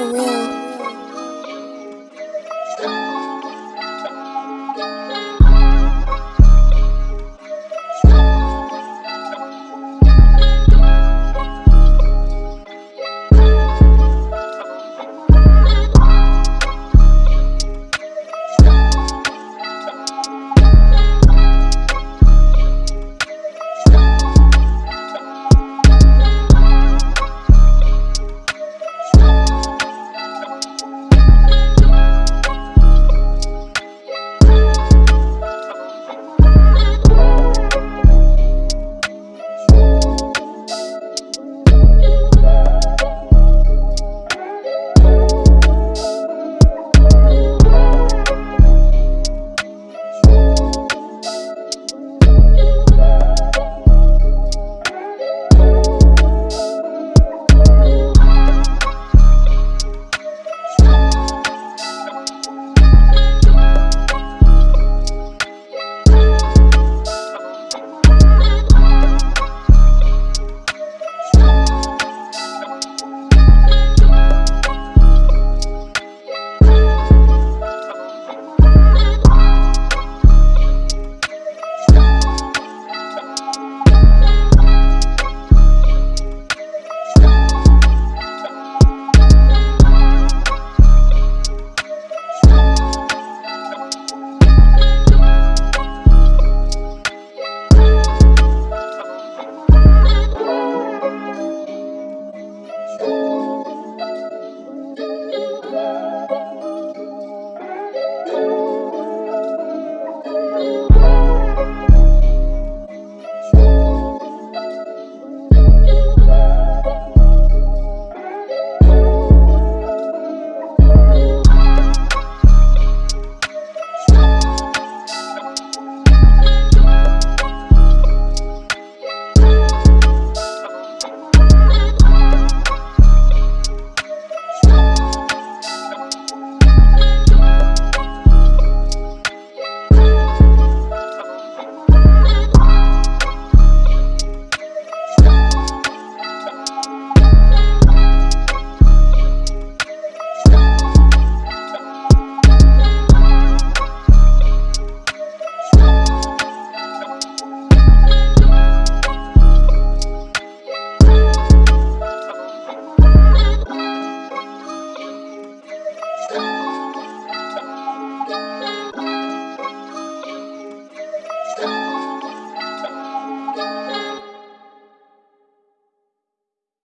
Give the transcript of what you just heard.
for real.